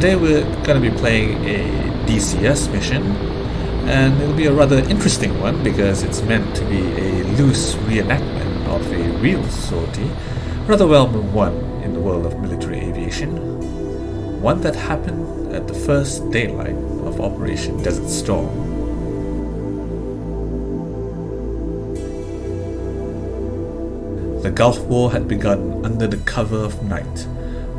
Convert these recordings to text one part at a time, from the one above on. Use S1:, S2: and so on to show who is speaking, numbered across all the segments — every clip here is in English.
S1: today we're going to be playing a DCS mission and it'll be a rather interesting one because it's meant to be a loose reenactment of a real sortie, rather well known one in the world of military aviation, one that happened at the first daylight of Operation Desert Storm. The Gulf War had begun under the cover of night,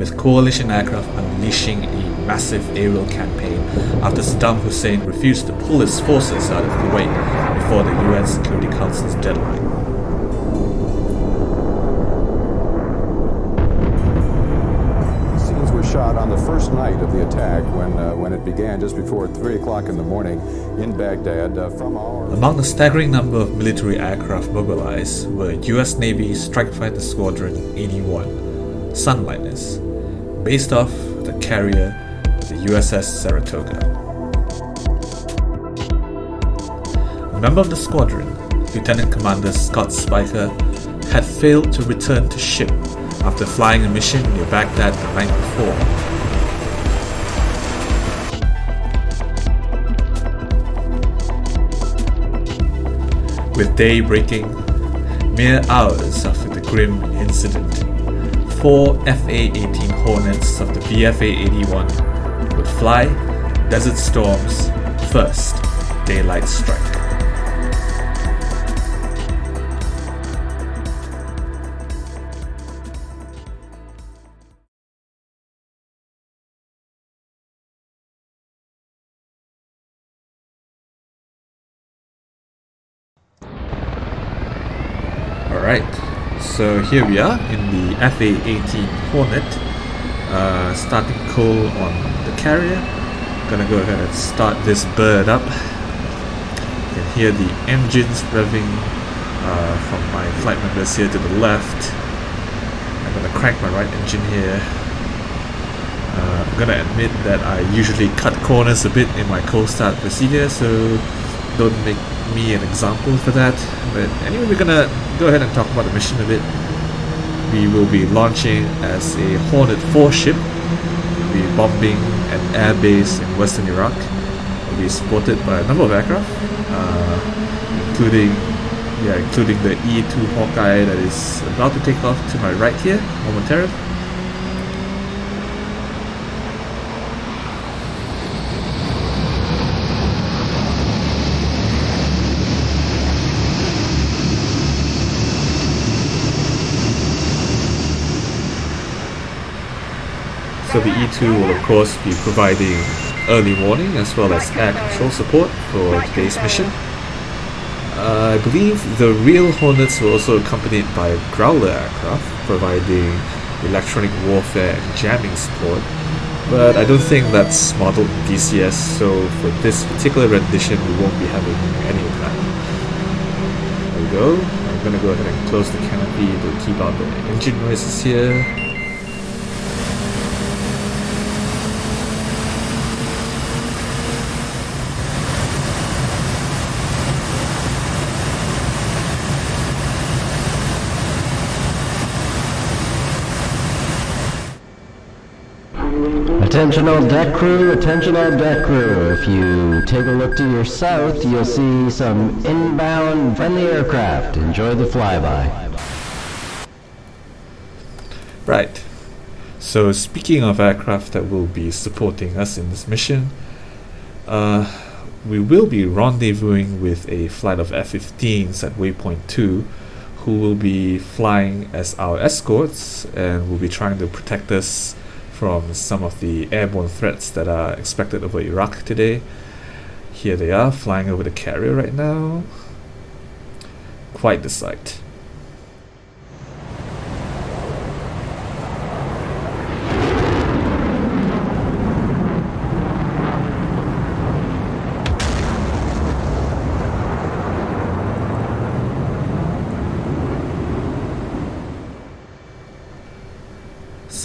S1: with coalition aircraft unleashing a massive aerial campaign after Saddam Hussein refused to pull his forces out of Kuwait before the UN Security Council's deadline.
S2: Scenes were shot on the first night of the attack when, uh, when it began just before 3 o'clock in the morning in Baghdad uh, from our...
S1: Among the staggering number of military aircraft mobilized were US Navy Strike Fighter Squadron 81, Sunliners, based off the carrier the USS Saratoga. A member of the squadron, Lieutenant Commander Scott Speicher, had failed to return to ship after flying a mission near Baghdad the night before. With day breaking, mere hours after the grim incident, four FA-18 Hornets of the VFA-81 would fly Desert Storm's first daylight strike. Here we are in the FA-18 Hornet, uh, starting coal on the carrier. Gonna go ahead and start this bird up. You can hear the engines revving uh, from my flight members here to the left. I'm gonna crank my right engine here. Uh, I'm gonna admit that I usually cut corners a bit in my cold start procedure, so don't make me an example for that. But anyway, we're gonna go ahead and talk about the mission a bit. We will be launching as a Hornet 4 ship. We'll be bombing an airbase in western Iraq. We'll be supported by a number of aircraft, uh, including yeah, including the E-2 Hawkeye that is about to take off to my right here momentarily. So the E2 will of course be providing early warning as well as air control support for today's mission. Uh, I believe the real Hornets were also accompanied by Growler aircraft providing electronic warfare and jamming support, but I don't think that's modeled in DCS, so for this particular rendition we won't be having any of that. There we go. I'm gonna go ahead and close the canopy to keep out the engine noises here.
S3: Attention all deck crew, attention all deck crew. If you take a look to your south, you'll see some inbound friendly aircraft. Enjoy the flyby.
S1: Right. So speaking of aircraft that will be supporting us in this mission, uh, we will be rendezvousing with a flight of F-15s at waypoint 2 who will be flying as our escorts and will be trying to protect us from some of the airborne threats that are expected over Iraq today. Here they are flying over the carrier right now. Quite the sight.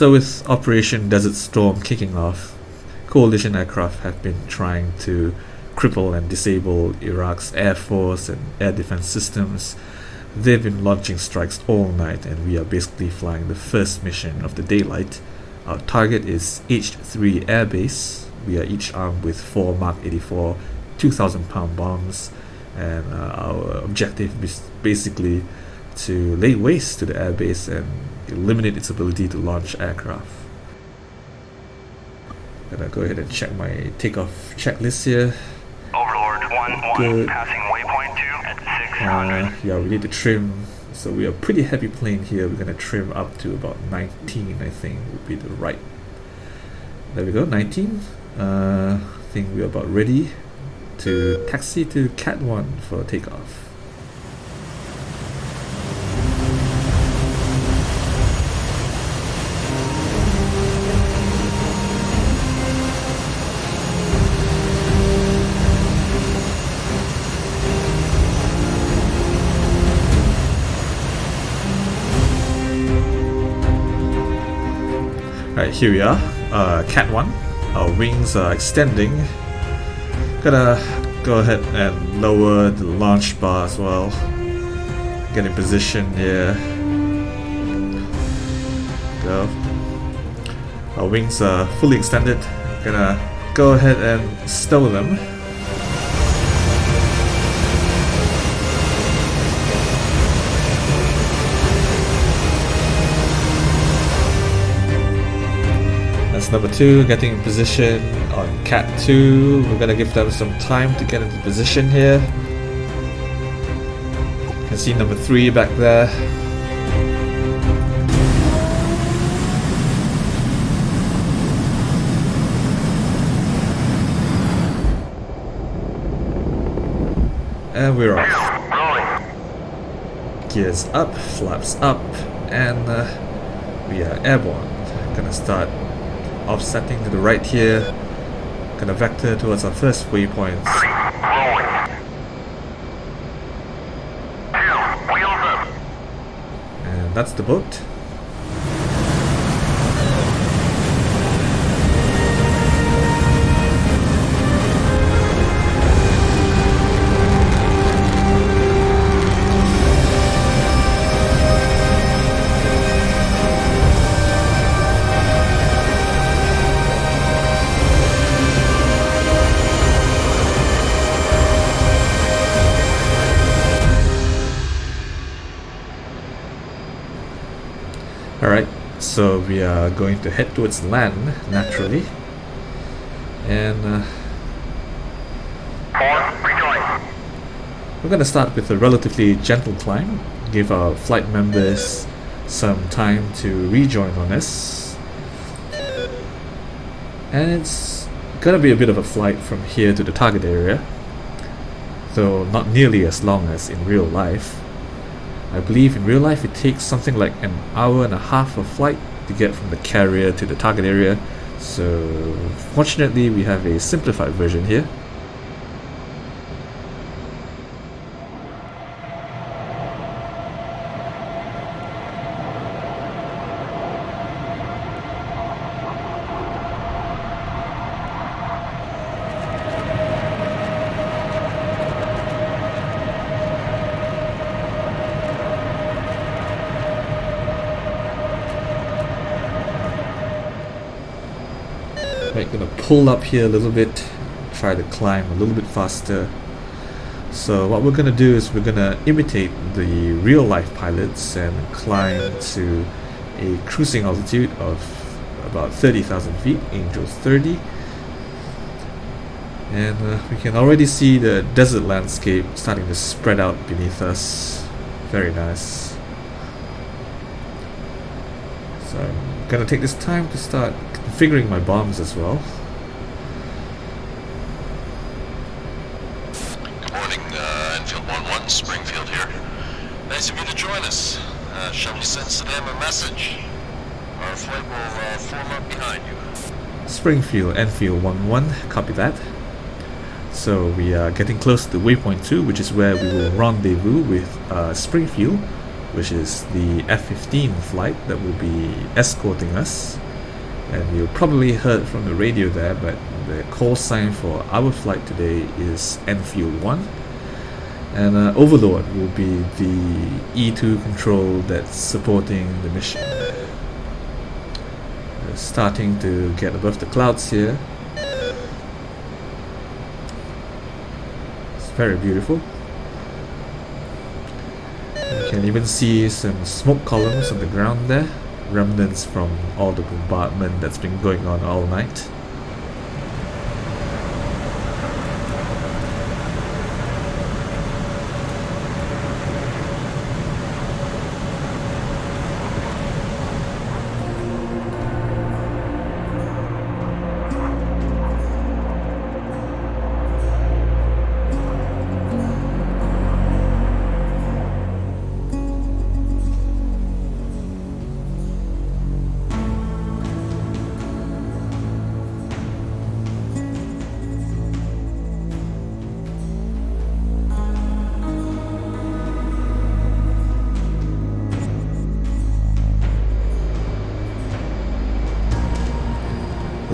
S1: So with Operation Desert Storm kicking off, coalition aircraft have been trying to cripple and disable Iraq's air force and air defense systems. They've been launching strikes all night and we are basically flying the first mission of the daylight Our target is H3 Air Base. We are each armed with four Mark 84 2,000 pound bombs, and uh, our objective is basically to lay waste to the airbase and eliminate its ability to launch aircraft. Gonna go ahead and check my takeoff checklist here.
S4: Overlord 1 1
S1: Good.
S4: passing waypoint 2 at 600.
S1: Uh, yeah, we need to trim. So we are pretty heavy plane here. We're gonna trim up to about 19, I think, would be the right. There we go, 19. Uh, I think we're about ready to taxi to Cat 1 for takeoff. Here we are. Uh, Cat 1. Our wings are extending. Gonna go ahead and lower the launch bar as well. Get in position here. Go. Our wings are fully extended. Gonna go ahead and stow them. That's number two, getting in position on Cat 2. We're gonna give them some time to get into position here. You can see number three back there. And we're off. Gears up, flaps up, and uh, we are airborne. Gonna start offsetting to the right here. Gonna vector towards our first waypoint. And that's the boat. We are going to head towards land naturally. And uh, we're going to start with a relatively gentle climb, give our flight members some time to rejoin on us. And it's gonna be a bit of a flight from here to the target area, though not nearly as long as in real life. I believe in real life it takes something like an hour and a half of flight to get from the carrier to the target area, so fortunately we have a simplified version here. Right, gonna pull up here a little bit, try to climb a little bit faster. So what we're gonna do is we're gonna imitate the real life pilots and climb to a cruising altitude of about 30,000 feet, Angels 30. And uh, we can already see the desert landscape starting to spread out beneath us. Very nice. So I'm gonna take this time to start configuring my bombs as well.
S5: Good morning, uh, Enfield 1-1, Springfield here. Nice of you to join us. Uh, shall we send Saddam a message? Our flight will uh, form up behind you.
S1: Springfield, Enfield 1-1, copy that. So we are getting close to waypoint 2, which is where we will rendezvous with uh, Springfield, which is the F-15 flight that will be escorting us. And you probably heard from the radio there, but the call sign for our flight today is Enfield 1. And uh, Overlord will be the E2 control that's supporting the mission. starting to get above the clouds here. It's very beautiful. You can even see some smoke columns on the ground there, remnants from all the bombardment that's been going on all night.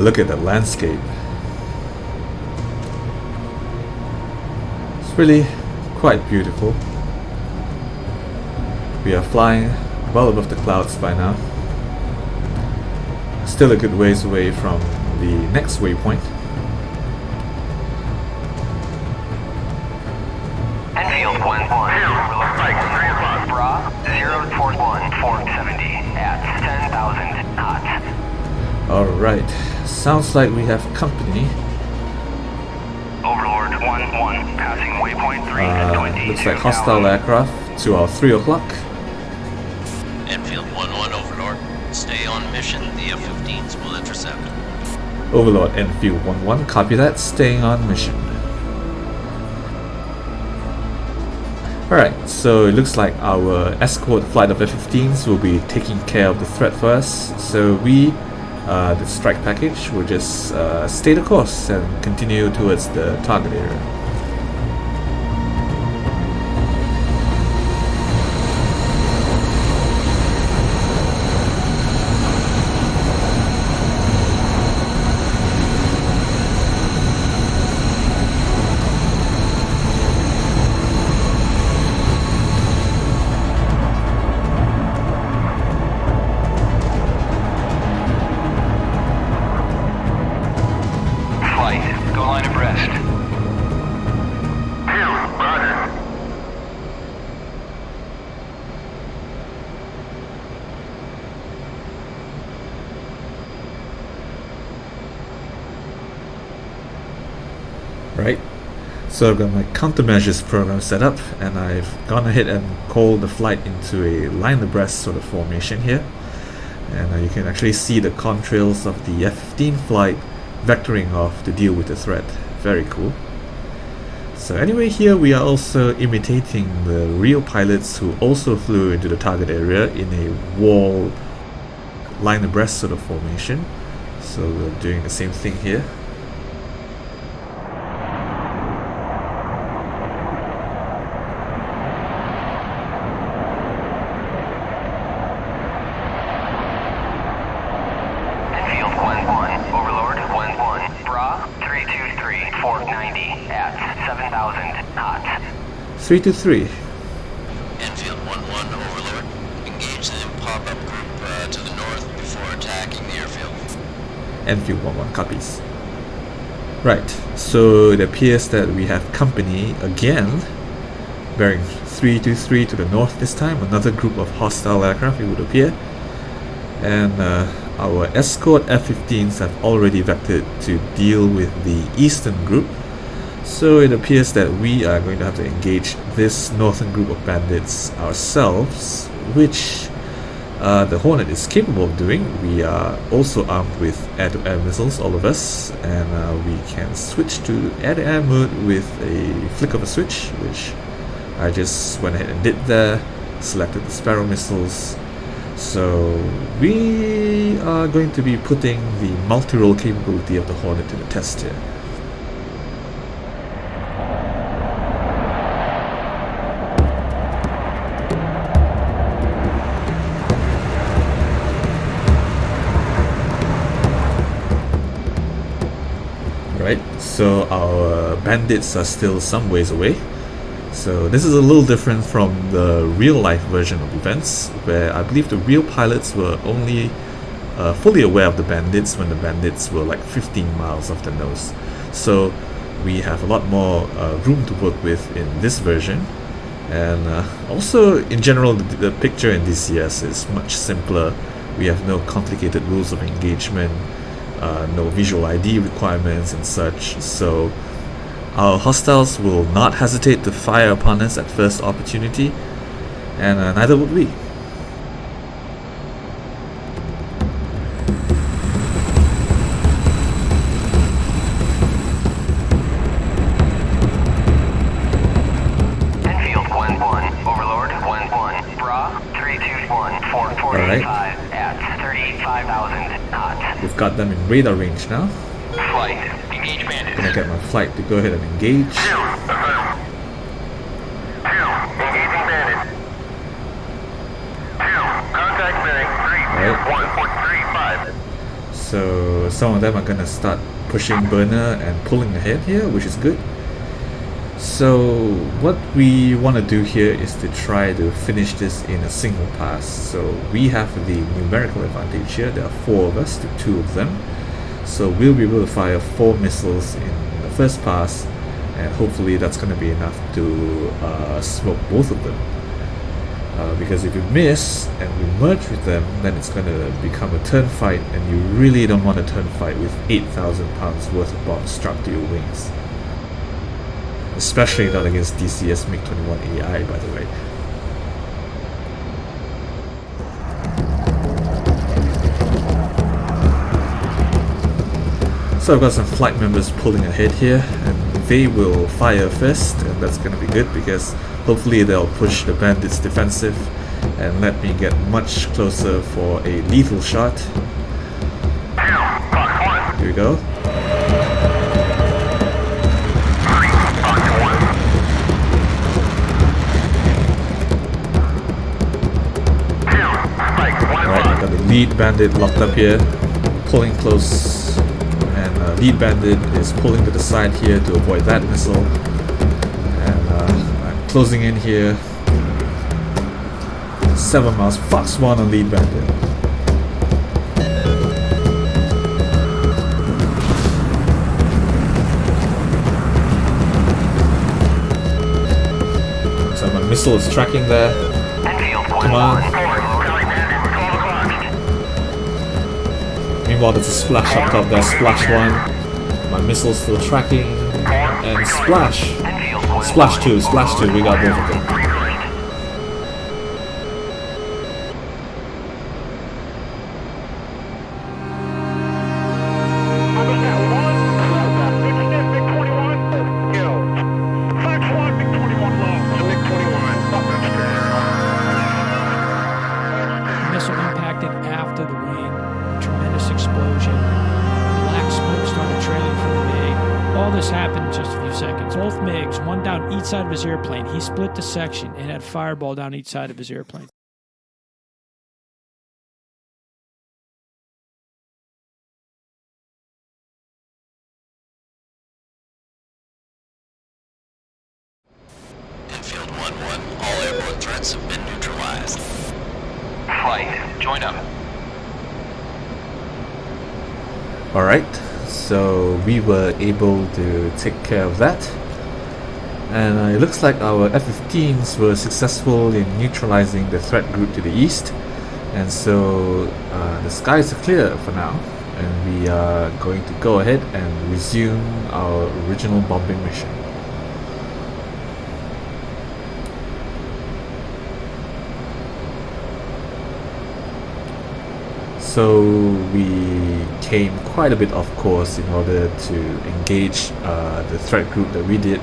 S1: Look at the landscape. It's really quite beautiful. We are flying well above the clouds by now. Still a good ways away from the next waypoint.
S6: Enfield 1 1.
S4: Strike, 3 o'clock.
S6: Bra 041 470 at 10,000 knots.
S1: Alright, sounds like we have company.
S6: Overlord 1 1. Passing waypoint 3 at
S1: Uh,
S6: 20.
S1: looks like hostile aircraft to our 3 o'clock.
S5: Enfield 1-1 Overlord. Stay on mission. The F-15s will intercept.
S1: Overlord Enfield 1-1, copy that, staying on mission. Alright, so it looks like our escort flight of F-15s will be taking care of the threat for us. So we, uh, the strike package, will just uh, stay the course and continue towards the target area. So I've got my countermeasures program set up and I've gone ahead and called the flight into a line abreast sort of formation here. And uh, you can actually see the contrails of the F-15 flight vectoring off to deal with the threat. Very cool. So anyway, here we are also imitating the real pilots who also flew into the target area in a wall line abreast sort of formation. So we're doing the same thing here.
S6: Enfield 1 1. Overlord 1 1. Bra 323 490 at 7,000 knots.
S1: 323.
S5: Enfield 1-1 Overlord. Engage the pop-up group uh, to the north before attacking the airfield.
S1: Enfield 11 copies. Right, so it appears that we have company again, bearing 323 to the north this time, another group of hostile aircraft it would appear. And uh, our escort F-15s have already vectored to deal with the eastern group. So it appears that we are going to have to engage this northern group of bandits ourselves, which uh, the Hornet is capable of doing. We are also armed with air-to-air missiles, all of us, and uh, we can switch to air-to-air mode with a flick of a switch, which I just went ahead and did there, selected the Sparrow missiles. So we are going to be putting the multi-role capability of the Hornet to the test here. So our bandits are still some ways away. So this is a little different from the real life version of events, where I believe the real pilots were only uh, fully aware of the bandits when the bandits were like 15 miles off the nose. So we have a lot more uh, room to work with in this version. And uh, also, in general, the, the picture in DCS is much simpler. We have no complicated rules of engagement, uh, no visual ID requirements and such. So our hostiles will not hesitate to fire upon us at first opportunity, and uh, neither would we.
S6: Enfield 1-1, Overlord 1-1, Bra 321, 4485 at 38,500 knots.
S1: We've got them in radar range now.
S6: Flight, engage
S1: Gonna get my flight to go ahead and engage.
S4: Two, uh-huh. engaging bandit. Two, contact bearing
S1: Right. So some of them are gonna start pushing burner and pulling ahead here, which is good. So what we want to do here is to try to finish this in a single pass. So we have the numerical advantage here. There are four of us to two of them. So we'll be able to fire four missiles in the first pass, and hopefully that's going to be enough to uh, smoke both of them. Uh, because if you miss and we merge with them, then it's going to become a turn fight, and you really don't want a turn fight with 8,000 pounds worth of bombs strapped to your wings. Especially not against DCS MiG 21 AI, by the way. So I've got some flight members pulling ahead here, and they will fire first, and that's gonna be good because hopefully they'll push the bandits defensive and let me get much closer for a lethal shot.
S4: Two, Fox 1.
S1: Here we go. Lead bandit locked up here, pulling close, and uh, lead bandit is pulling to the side here to avoid that missile. And uh, I'm closing in here. Seven miles, Fox one on lead bandit. So my missile is tracking there.
S6: Enfield
S4: 12 o'clock.
S1: Meanwhile, there's a splash up top there. Splash one. My missile's still tracking. And splash. Splash two. Splash two. We got both of them.
S7: His airplane. He split the section and had fireball down each side of his airplane.
S5: Enfield 1-1, all airborne threats have been neutralized.
S6: Flight, join up.
S1: Alright, so we were able to take care of that. And uh, it looks like our F-15s were successful in neutralizing the threat group to the east. And so uh, the skies are clear for now. And we are going to go ahead and resume our original bombing mission. So we came quite a bit off course in order to engage uh, the threat group that we did.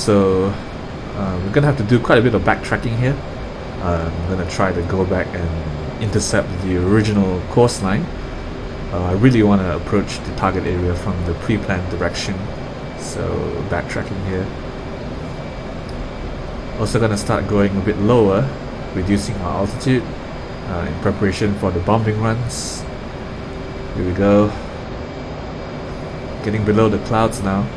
S1: So uh, we're gonna have to do quite a bit of backtracking here. Uh, I'm gonna try to go back and intercept the original course line. Uh, I really want to approach the target area from the pre-planned direction. So backtracking here. Also gonna start going a bit lower, reducing our altitude uh, in preparation for the bombing runs. Here we go. Getting below the clouds now.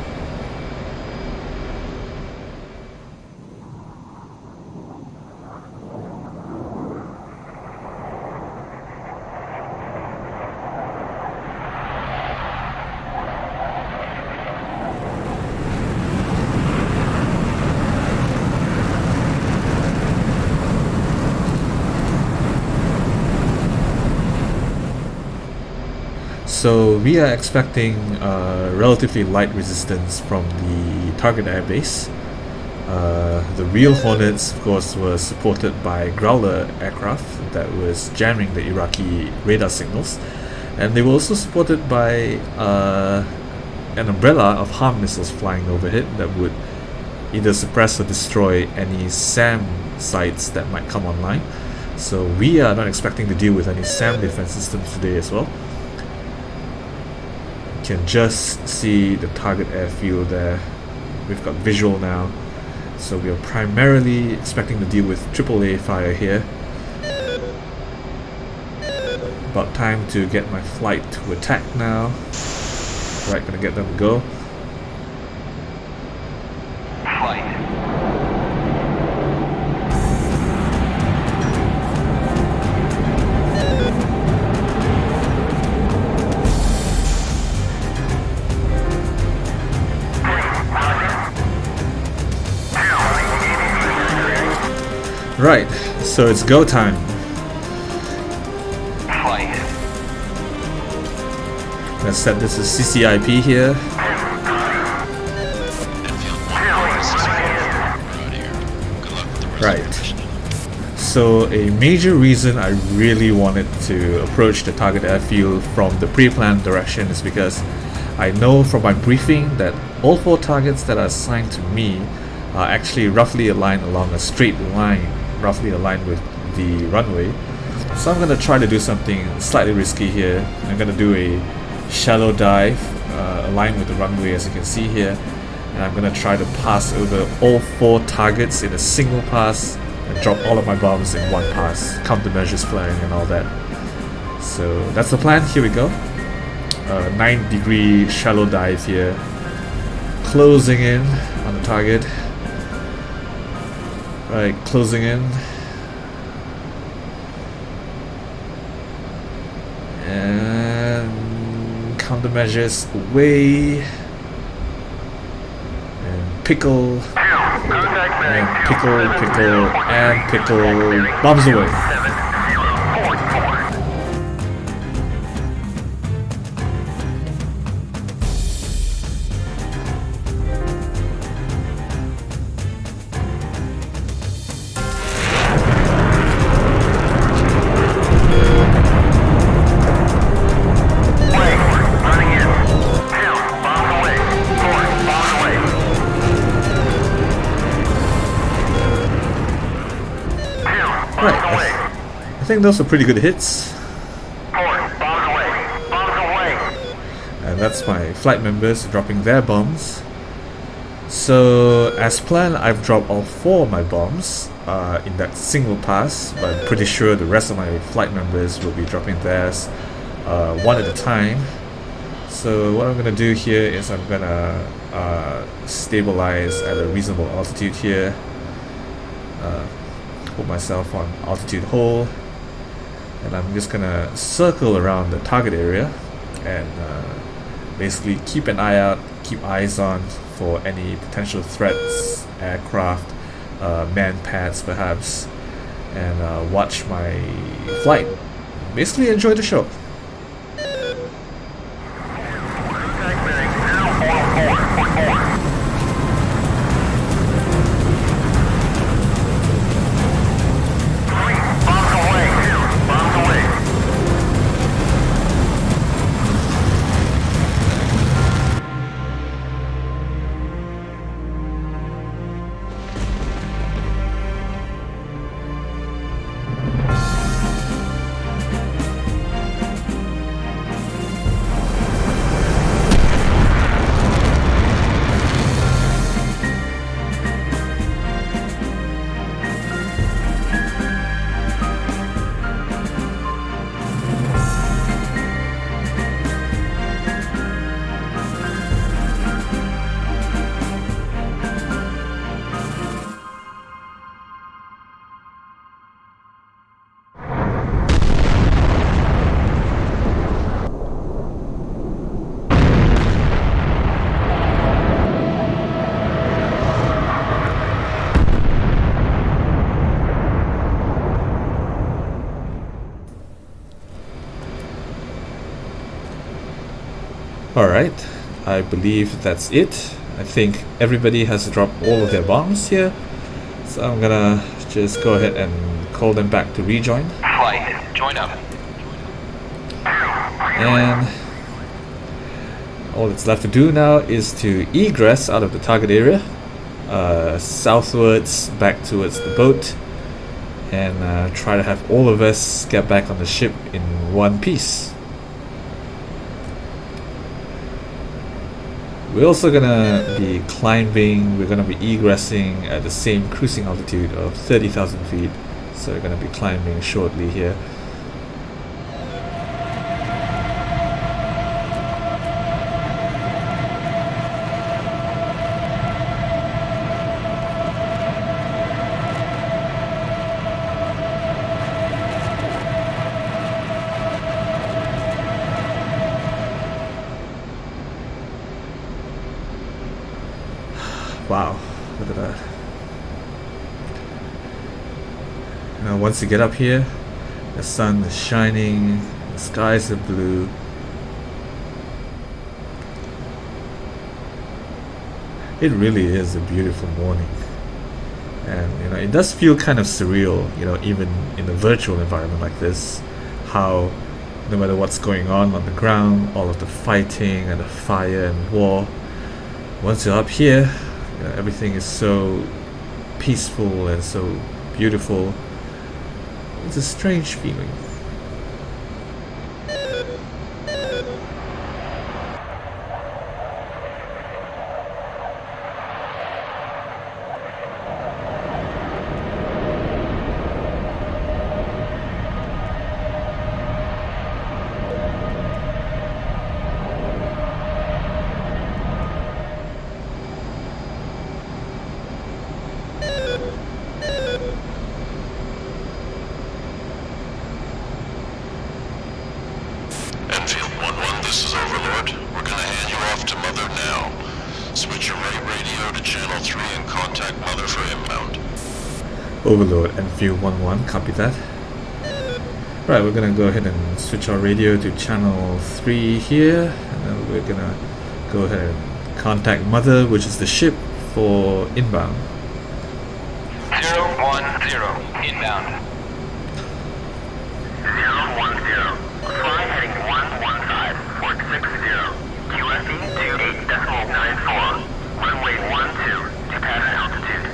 S1: So we are expecting uh, relatively light resistance from the target airbase. Uh, the real Hornets, of course, were supported by Growler aircraft that was jamming the Iraqi radar signals, and they were also supported by uh, an umbrella of HARM missiles flying overhead that would either suppress or destroy any SAM sites that might come online. So we are not expecting to deal with any SAM defense systems today as well. Can just see the target airfield there. We've got visual now. So we are primarily expecting to deal with AAA fire here. About time to get my flight to attack now. Right, gonna get them to go. So it's go time.
S6: Flight.
S1: Let's set this as CCIP here.
S5: Enfield 1-1, this is We're out here. Good luck with the rest
S1: Right.
S5: of the mission.
S1: So a major reason I really wanted to approach the target airfield from the pre-planned direction is because I know from my briefing that all four targets that are assigned to me are actually roughly aligned along a straight line, roughly aligned with the runway. So I'm gonna try to do something slightly risky here. I'm gonna do a shallow dive, uh, aligned with the runway as you can see here. And I'm gonna try to pass over all four targets in a single pass and drop all of my bombs in one pass, countermeasures flying and all that. So that's the plan, here we go. Uh, 9 degree shallow dive here. Closing in on the target. Right, closing in. And countermeasures away. And pickle. And pickle, pickle, and pickle. Bombs away. Think those are pretty good hits. And that's my flight members dropping their bombs. So, as planned, I've dropped all four of my bombs uh, in that single pass, but I'm pretty sure the rest of my flight members will be dropping theirs uh, one at a time. So, what I'm gonna do here is I'm gonna uh, stabilize at a reasonable altitude here, uh, put myself on altitude hold, and I'm just gonna circle around the target area and uh, basically keep an eye out, keep eyes on for any potential threats, aircraft, uh, MANPADS perhaps, and uh, watch my flight. Basically, enjoy the show. Alright, I believe that's it. I think everybody has dropped all of their bombs here. So I'm gonna just go ahead and call them back to rejoin.
S6: Flight, join up.
S1: And all that's left to do now is to egress out of the target area, uh, southwards back towards the boat, and uh, try to have all of us get back on the ship in one piece. We're also gonna be climbing, we're gonna be egressing at the same cruising altitude of 30,000 feet. So we're gonna be climbing shortly here. Wow, look at that. You get up here, the sun is shining, the skies are blue. It really is a beautiful morning. And you know, it does feel kind of surreal, you know, even in a virtual environment like this, how no matter what's going on on the ground, all of the fighting and the fire and war, once you're up here, you know, everything is so peaceful and so beautiful. It's a strange feeling.
S5: Enfield 1-1, this is Overlord. We're gonna hand you off to Mother now. Switch your right radio to channel 3 and contact Mother for inbound.
S1: Overlord and view 1-1, copy that. Right, we're gonna go ahead and switch our radio to channel 3 here, and then we're gonna go ahead and contact Mother, which is the ship, for inbound.
S6: Zero one zero, inbound.
S4: Zero one zero. Fly heading one one five, port six zero. QFE two eight decimal nine four. Runway one two to pattern altitude.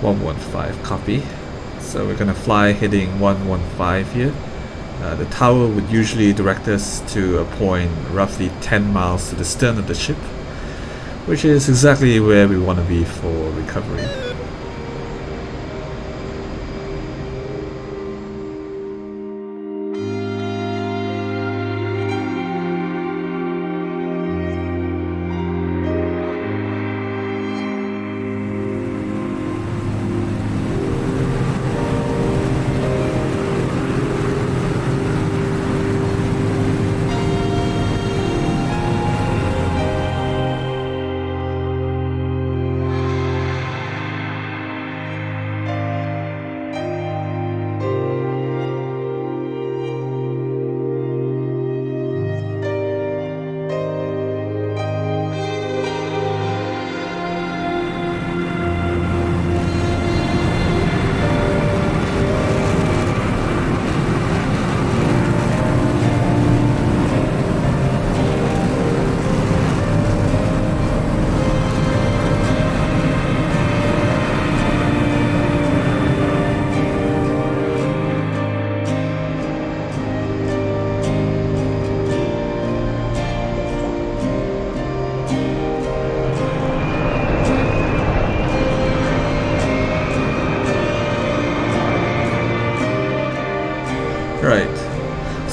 S1: 115, copy. So we're gonna fly heading 115 here. Uh, the tower would usually direct us to a point roughly 10 miles to the stern of the ship, which is exactly where we want to be for recovery.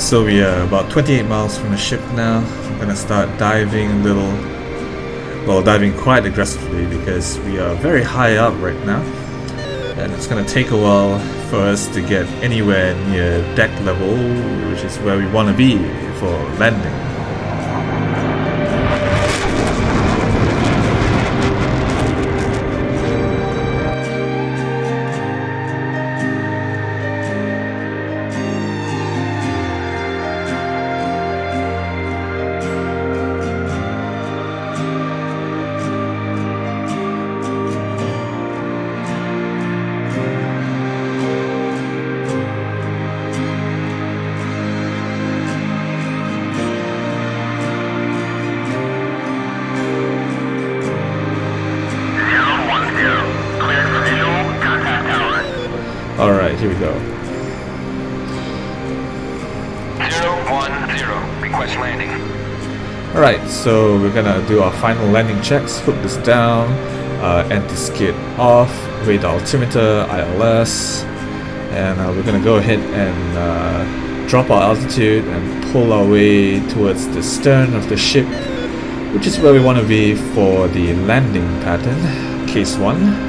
S1: So we are about 28 miles from the ship now. I'm gonna start diving a little, well, diving quite aggressively because we are very high up right now, and it's gonna take a while for us to get anywhere near deck level, which is where we want to be for landing. We're gonna do our final landing checks. Hook this down, uh, anti-skid off, radar altimeter, ILS, and uh, we're gonna go ahead and uh, drop our altitude and pull our way towards the stern of the ship, which is where we want to be for the landing pattern, case 1.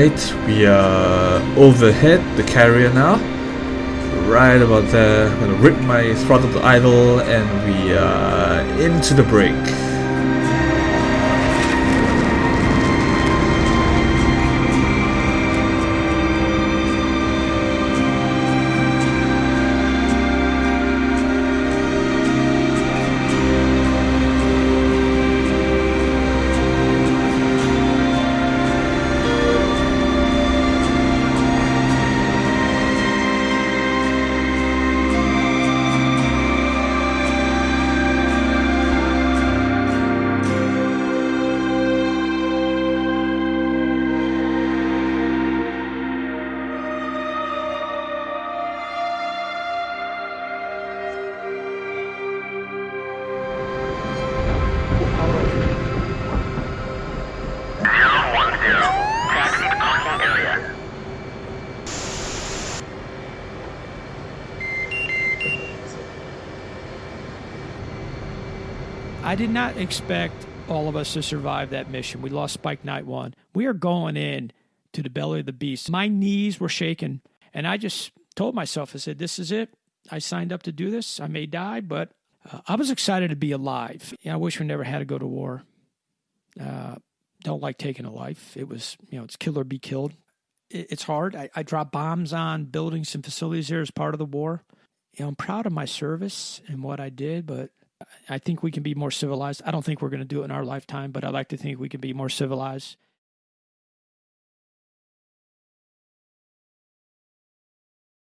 S1: Alright, we are overhead the carrier now. Right about there. I'm gonna rip my throttle to idle and we are into the brake.
S7: I did not expect all of us to survive that mission. We lost Spike Night 1. We are going in to the belly of the beast. My knees were shaking, and I just told myself, I said, This is it. I signed up to do this. I may die, but uh, I was excited to be alive. I wish we never had to go to war. Uh, don't like taking a life. It was, you know, it's kill or be killed. It, it's hard. I, I dropped bombs on buildings and facilities there as part of the war. You know, I'm proud of my service and what I did, but I think we can be more civilized. I don't think we're going to do it in our lifetime, but I like to think we can be more civilized.